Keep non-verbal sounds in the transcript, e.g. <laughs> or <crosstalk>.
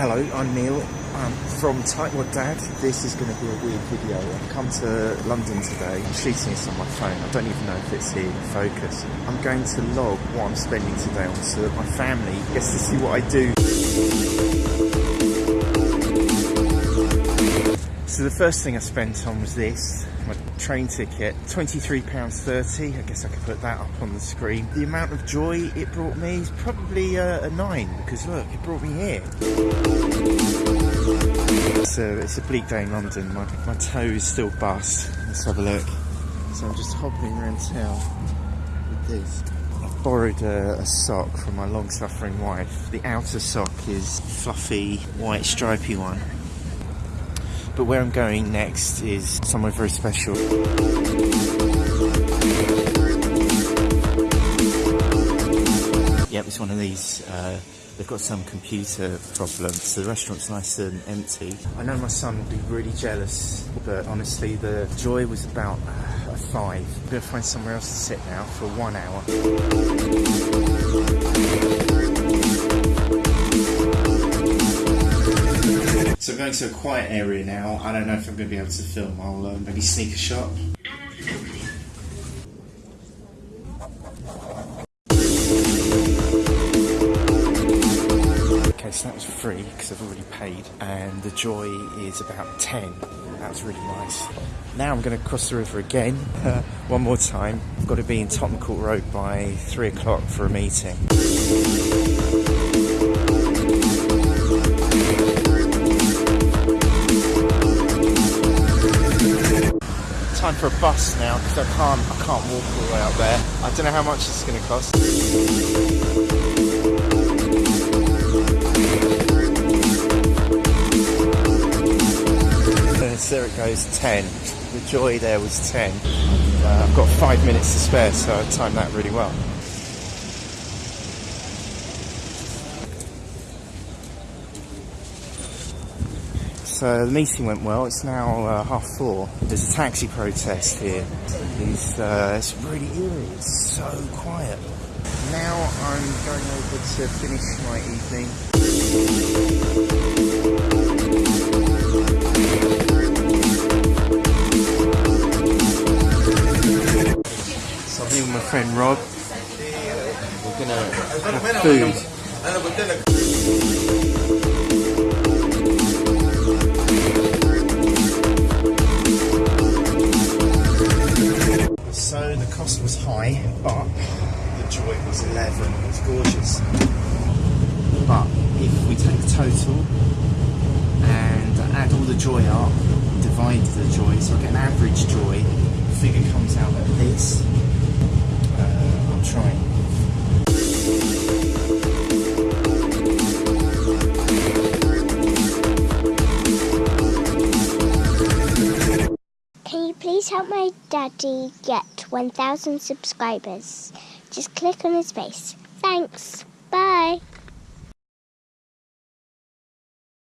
Hello, I'm Neil. I'm from Tightwad Dad. This is going to be a weird video. I've come to London today. I'm shooting this on my phone. I don't even know if it's here in focus. I'm going to log what I'm spending today on so that my family gets to see what I do. So the first thing I spent on was this, my train ticket, £23.30. I guess I could put that up on the screen. The amount of joy it brought me is probably a, a 9 because look, it brought me here. So it's a bleak day in London. My, my toe is still bust. Let's have a look. So I'm just hobbling around town with this. I borrowed a, a sock from my long-suffering wife. The outer sock is fluffy, white, stripy one. But where I'm going next is somewhere very special. Yep, it's one of these. Uh, they've got some computer problem, so the restaurant's nice and empty. I know my son will be really jealous, but honestly, the joy was about uh, a five. I'm gonna find somewhere else to sit now for one hour. To a quiet area now. I don't know if I'm going to be able to film. I'll uh, maybe sneak a shot. Okay, so that was free because I've already paid, and the joy is about 10. That was really nice. Now I'm going to cross the river again, <laughs> one more time. I've got to be in Tottenham Court Road by 3 o'clock for a meeting. For a bus now because I can't I can't walk all the way up there. I don't know how much it's going to cost. there it goes, 10. The joy there was 10. Uh, I've got five minutes to spare, so I timed that really well. So the meeting went well. It's now uh, half four. There's a taxi protest here. It's, uh, it's really eerie. It's so quiet. Now I'm going over to finish my evening. So I'm here with my friend Rob. We're gonna have food. The cost was high, but the joy was 11. It was gorgeous. But if we take the total and add all the joy up, divide the joy, so I get an average joy, the figure comes out like this. Uh, I'm trying. Can you please help my daddy get 1,000 subscribers? Just click on his face. Thanks. Bye.